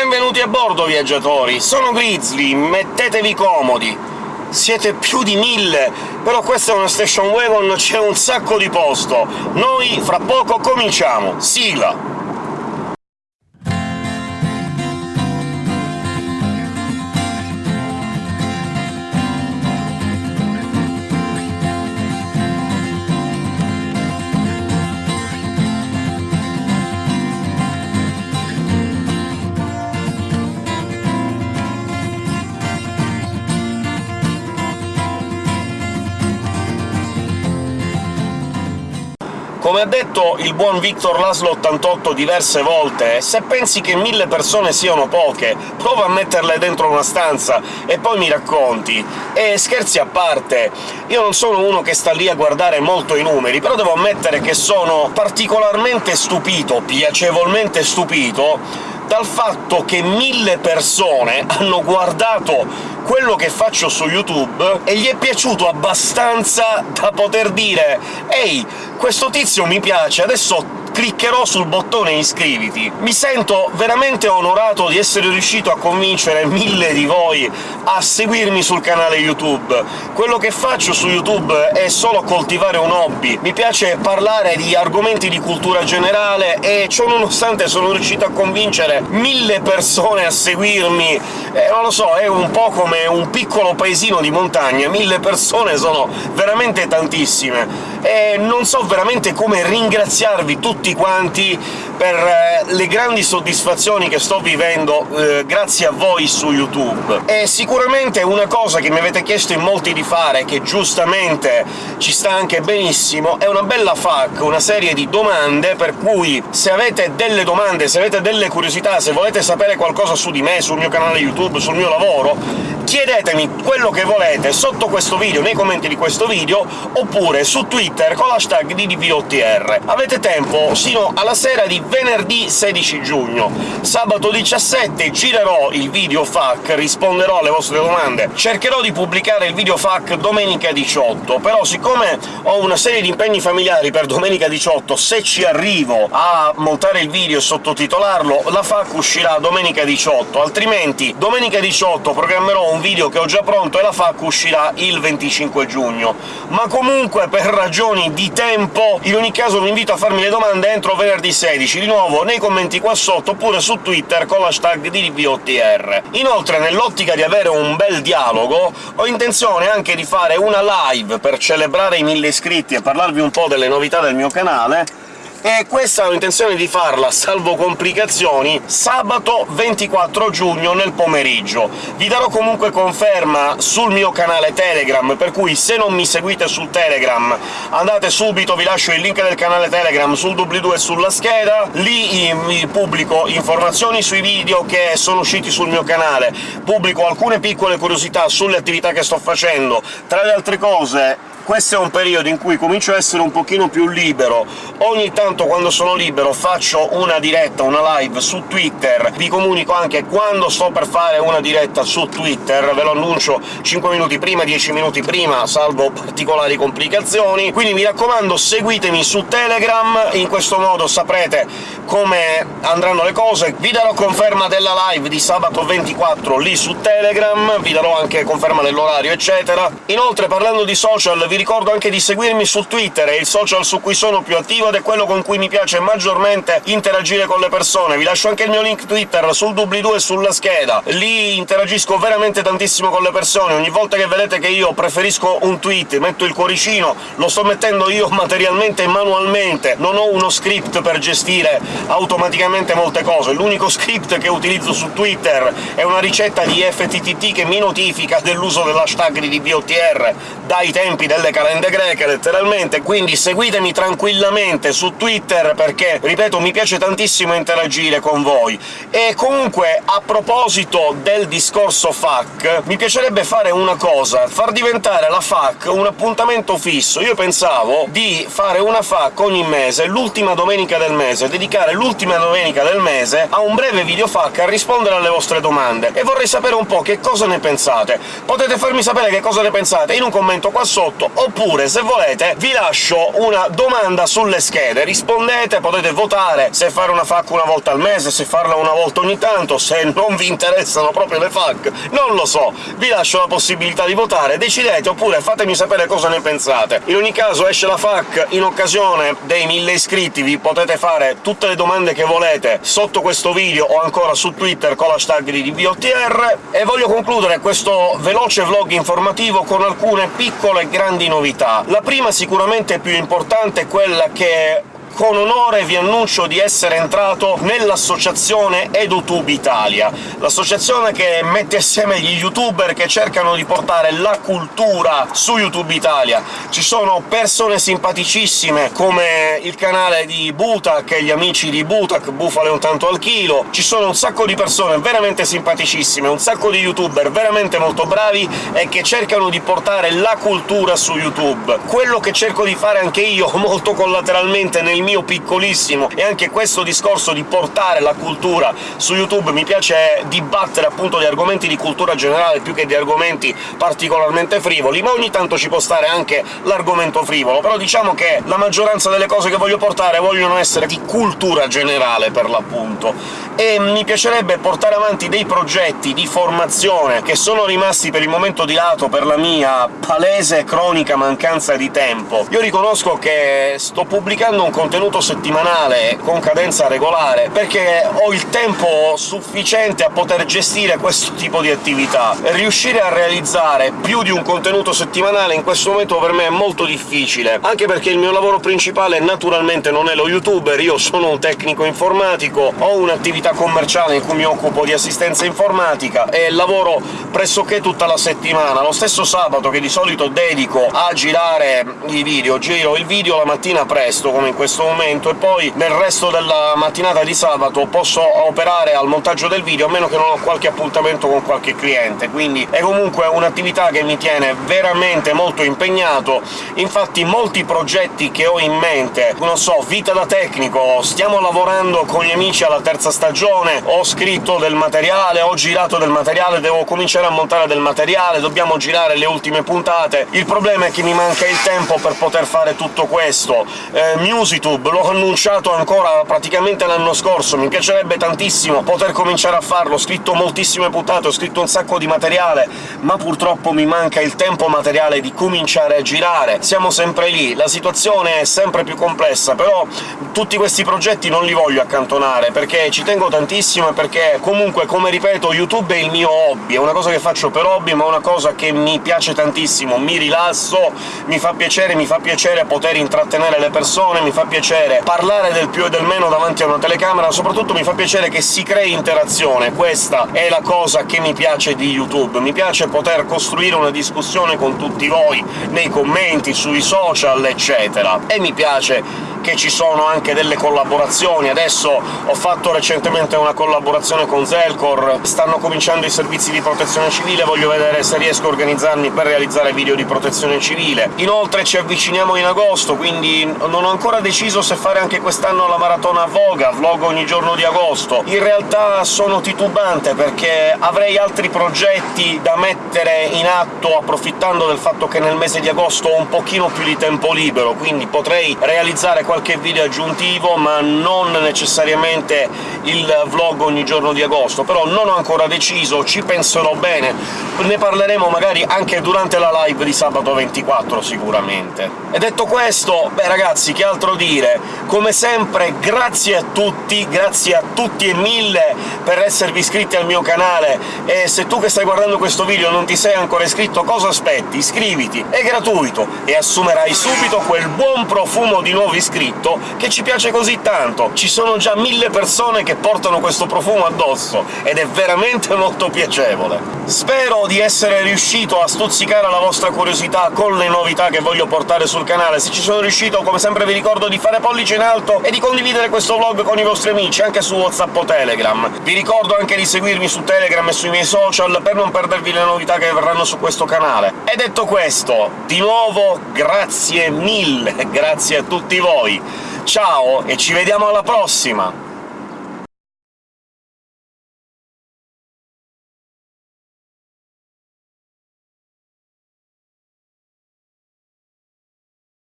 Benvenuti a bordo, viaggiatori! Sono Grizzly, mettetevi comodi! Siete più di mille, però questa è una station wagon, c'è un sacco di posto! Noi fra poco cominciamo! Sigla! Come ha detto il buon Victor Laszlo 88 diverse volte, se pensi che mille persone siano poche, prova a metterle dentro una stanza e poi mi racconti. E scherzi a parte, io non sono uno che sta lì a guardare molto i numeri, però devo ammettere che sono particolarmente stupito, piacevolmente stupito, dal fatto che mille persone hanno guardato quello che faccio su YouTube e gli è piaciuto abbastanza da poter dire «Ehi, questo tizio mi piace, adesso cliccherò sul bottone iscriviti. Mi sento veramente onorato di essere riuscito a convincere mille di voi a seguirmi sul canale YouTube. Quello che faccio su YouTube è solo coltivare un hobby. Mi piace parlare di argomenti di cultura generale e ciò nonostante sono riuscito a convincere mille persone a seguirmi. Eh, non lo so, è un po' come un piccolo paesino di montagna, mille persone sono veramente tantissime, e non so veramente come ringraziarvi tutti quanti per eh, le grandi soddisfazioni che sto vivendo eh, grazie a voi su YouTube. E sicuramente una cosa che mi avete chiesto in molti di fare, che giustamente ci sta anche benissimo, è una bella FAQ, una serie di domande, per cui se avete delle domande, se avete delle curiosità, se volete sapere qualcosa su di me, sul mio canale YouTube, sul mio lavoro, chiedetemi quello che volete sotto questo video, nei commenti di questo video, oppure su Twitter con l'hashtag DDVOTR. Avete tempo sino alla sera di venerdì 16 giugno. Sabato 17 girerò il video FAQ, risponderò alle vostre domande. Cercherò di pubblicare il video FAQ domenica 18, però siccome ho una serie di impegni familiari per domenica 18, se ci arrivo a montare il video e sottotitolarlo, la FAQ uscirà domenica 18, altrimenti domenica 18 programmerò un video che ho già pronto e la FAQ uscirà il 25 giugno. Ma comunque, per ragioni di tempo, in ogni caso vi invito a farmi le domande entro venerdì 16, di nuovo nei commenti qua sotto, oppure su Twitter con l'hashtag DDVOTR. Inoltre, nell'ottica di avere un bel dialogo, ho intenzione anche di fare una live per celebrare i mille iscritti e parlarvi un po' delle novità del mio canale, e questa ho intenzione di farla, salvo complicazioni, sabato 24 giugno nel pomeriggio. Vi darò comunque conferma sul mio canale Telegram, per cui se non mi seguite su Telegram andate subito, vi lascio il link del canale Telegram sul doobly-doo e sulla scheda, lì pubblico informazioni sui video che sono usciti sul mio canale, pubblico alcune piccole curiosità sulle attività che sto facendo, tra le altre cose questo è un periodo in cui comincio a essere un pochino più libero. Ogni tanto, quando sono libero, faccio una diretta, una live su Twitter, vi comunico anche quando sto per fare una diretta su Twitter, ve lo annuncio 5 minuti prima, 10 minuti prima, salvo particolari complicazioni. Quindi mi raccomando, seguitemi su Telegram, in questo modo saprete come andranno le cose. Vi darò conferma della live di sabato 24 lì su Telegram, vi darò anche conferma dell'orario, eccetera. Inoltre, parlando di social, vi ricordo anche di seguirmi su Twitter, è il social su cui sono più attivo ed è quello con cui mi piace maggiormente interagire con le persone. Vi lascio anche il mio link Twitter sul doobly-doo e sulla scheda. Lì interagisco veramente tantissimo con le persone, ogni volta che vedete che io preferisco un tweet, metto il cuoricino, lo sto mettendo io materialmente e manualmente, non ho uno script per gestire automaticamente molte cose. L'unico script che utilizzo su Twitter è una ricetta di FTTT che mi notifica dell'uso dell'hashtag di DBOTR dai tempi delle le calende greche, letteralmente, quindi seguitemi tranquillamente su Twitter perché, ripeto, mi piace tantissimo interagire con voi. E comunque, a proposito del discorso FAC, mi piacerebbe fare una cosa, far diventare la FAC un appuntamento fisso. Io pensavo di fare una FAC ogni mese, l'ultima domenica del mese, dedicare l'ultima domenica del mese a un breve video FAC a rispondere alle vostre domande, e vorrei sapere un po' che cosa ne pensate. Potete farmi sapere che cosa ne pensate in un commento qua sotto, oppure, se volete, vi lascio una domanda sulle schede, rispondete, potete votare se fare una FAQ una volta al mese, se farla una volta ogni tanto, se non vi interessano proprio le FAQ, non lo so, vi lascio la possibilità di votare, decidete, oppure fatemi sapere cosa ne pensate. In ogni caso esce la FAQ in occasione dei 1000 iscritti, vi potete fare tutte le domande che volete sotto questo video o ancora su Twitter con l'hashtag di DBOTR, e voglio concludere questo veloce vlog informativo con alcune piccole e grandi novità. La prima, sicuramente più importante, è quella che con onore vi annuncio di essere entrato nell'associazione EduTube Italia, l'associazione che mette assieme gli youtuber che cercano di portare la cultura su YouTube Italia. Ci sono persone simpaticissime, come il canale di Butak e gli amici di Butak, Bufale un tanto al chilo, ci sono un sacco di persone veramente simpaticissime, un sacco di youtuber veramente molto bravi e che cercano di portare la cultura su YouTube. Quello che cerco di fare anche io, molto collateralmente, nel mio piccolissimo, e anche questo discorso di portare la cultura su YouTube mi piace dibattere appunto di argomenti di cultura generale più che di argomenti particolarmente frivoli, ma ogni tanto ci può stare anche l'argomento frivolo, però diciamo che la maggioranza delle cose che voglio portare vogliono essere di cultura generale, per l'appunto, e mi piacerebbe portare avanti dei progetti di formazione che sono rimasti per il momento di lato per la mia palese cronica mancanza di tempo. Io riconosco che sto pubblicando un contenuto settimanale con cadenza regolare, perché ho il tempo sufficiente a poter gestire questo tipo di attività. Riuscire a realizzare più di un contenuto settimanale in questo momento per me è molto difficile, anche perché il mio lavoro principale naturalmente non è lo youtuber, io sono un tecnico informatico, ho un'attività commerciale in cui mi occupo di assistenza informatica e lavoro pressoché tutta la settimana. Lo stesso sabato, che di solito dedico a girare i video, giro il video la mattina presto, come in questo questo momento, e poi nel resto della mattinata di sabato posso operare al montaggio del video, a meno che non ho qualche appuntamento con qualche cliente, quindi è comunque un'attività che mi tiene veramente molto impegnato. Infatti molti progetti che ho in mente, non so, vita da tecnico, stiamo lavorando con gli amici alla terza stagione, ho scritto del materiale, ho girato del materiale, devo cominciare a montare del materiale, dobbiamo girare le ultime puntate. Il problema è che mi manca il tempo per poter fare tutto questo. Eh, Musitube YouTube, l'ho annunciato ancora praticamente l'anno scorso, mi piacerebbe tantissimo poter cominciare a farlo, ho scritto moltissime puntate, ho scritto un sacco di materiale, ma purtroppo mi manca il tempo materiale di cominciare a girare. Siamo sempre lì, la situazione è sempre più complessa, però tutti questi progetti non li voglio accantonare, perché ci tengo tantissimo e perché comunque, come ripeto, YouTube è il mio hobby, è una cosa che faccio per hobby, ma è una cosa che mi piace tantissimo, mi rilasso, mi fa piacere, mi fa piacere poter intrattenere le persone, mi fa piacere piacere parlare del più e del meno davanti a una telecamera, soprattutto mi fa piacere che si crei interazione, questa è la cosa che mi piace di YouTube. Mi piace poter costruire una discussione con tutti voi, nei commenti, sui social, eccetera. E mi piace che ci sono anche delle collaborazioni. Adesso ho fatto recentemente una collaborazione con Zelcor, stanno cominciando i servizi di protezione civile, voglio vedere se riesco a organizzarmi per realizzare video di protezione civile. Inoltre ci avviciniamo in agosto, quindi non ho ancora deciso se fare anche quest'anno la maratona Voga, vlog ogni giorno di agosto. In realtà sono titubante, perché avrei altri progetti da mettere in atto, approfittando del fatto che nel mese di agosto ho un pochino più di tempo libero, quindi potrei realizzare qualche video aggiuntivo, ma non necessariamente il vlog ogni giorno di agosto. Però non ho ancora deciso, ci penserò bene, ne parleremo magari anche durante la live di sabato 24 sicuramente. E detto questo, beh ragazzi, che altro dire? Come sempre grazie a tutti, grazie a tutti e mille per esservi iscritti al mio canale, e se tu che stai guardando questo video non ti sei ancora iscritto, cosa aspetti? Iscriviti, è gratuito, e assumerai subito quel buon profumo di nuovi iscritti scritto che ci piace così tanto. Ci sono già mille persone che portano questo profumo addosso, ed è veramente molto piacevole. Spero di essere riuscito a stuzzicare la vostra curiosità con le novità che voglio portare sul canale. Se ci sono riuscito, come sempre vi ricordo di fare pollice in alto e di condividere questo vlog con i vostri amici, anche su WhatsApp o Telegram. Vi ricordo anche di seguirmi su Telegram e sui miei social per non perdervi le novità che verranno su questo canale. E detto questo, di nuovo grazie mille, grazie a tutti voi! Ciao e ci vediamo alla prossima!